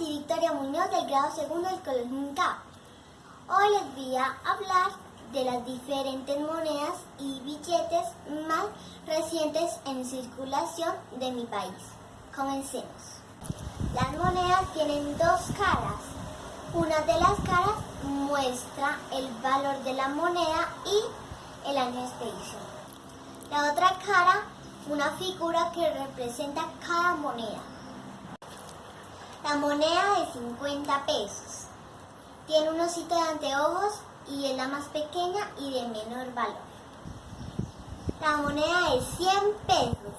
soy Victoria Muñoz del grado segundo del Colegio Unicap. Hoy les voy a hablar de las diferentes monedas y billetes más recientes en circulación de mi país. Comencemos. Las monedas tienen dos caras. Una de las caras muestra el valor de la moneda y el año de expedición. La otra cara, una figura que representa cada moneda. La moneda de 50 pesos. Tiene un osito de anteojos y es la más pequeña y de menor valor. La moneda de 100 pesos.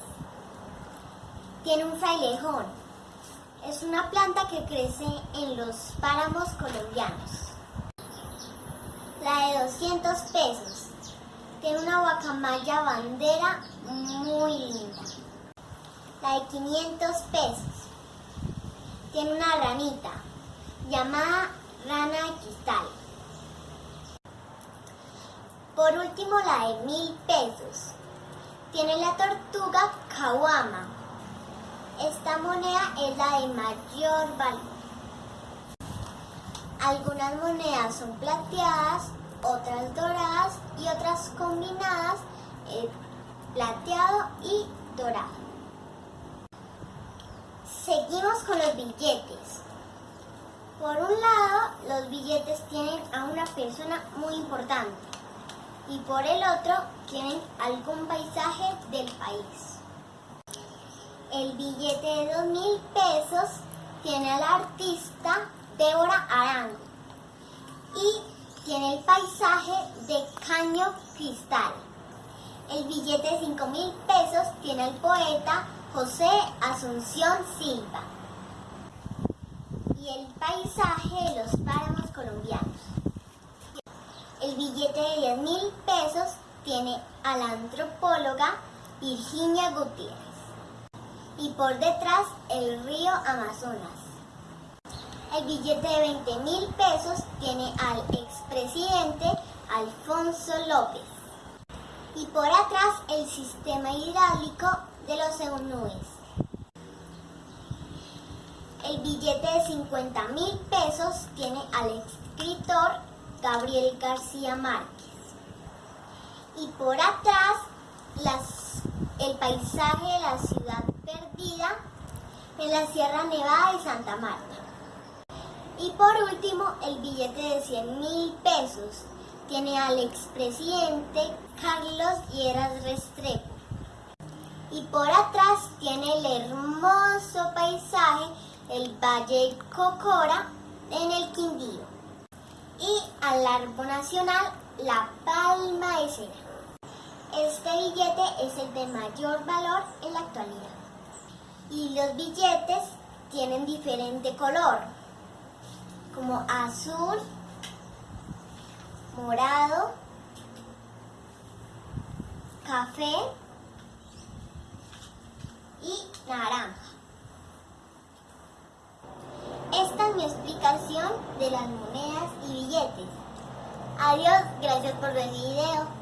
Tiene un frailejón. Es una planta que crece en los páramos colombianos. La de 200 pesos. Tiene una guacamaya bandera muy linda. La de 500 pesos tiene una ranita llamada rana de cristal. Por último, la de mil pesos. Tiene la tortuga kawama. Esta moneda es la de mayor valor. Algunas monedas son plateadas, otras doradas y otras combinadas, eh, plateado y dorado. Seguimos con los billetes. Por un lado, los billetes tienen a una persona muy importante y por el otro tienen algún paisaje del país. El billete de dos mil pesos tiene al artista Débora Arango y tiene el paisaje de Caño Cristal. El billete de cinco mil pesos tiene al poeta José Asunción Silva y el paisaje de los páramos colombianos. El billete de 10 mil pesos tiene a la antropóloga Virginia Gutiérrez y por detrás el río Amazonas. El billete de 20 mil pesos tiene al expresidente Alfonso López y por atrás el sistema hidráulico de los EUNUES. El billete de 50 mil pesos tiene al escritor Gabriel García Márquez. Y por atrás el paisaje de la ciudad perdida en la Sierra Nevada de Santa Marta. Y por último, el billete de 100 mil pesos tiene al expresidente Carlos Lleras Restrepo y por atrás tiene el hermoso paisaje el Valle Cocora en el Quindío y al árbol nacional la palma de cera. Este billete es el de mayor valor en la actualidad y los billetes tienen diferente color como azul, morado, café naranja. Esta es mi explicación de las monedas y billetes. Adiós, gracias por ver mi video.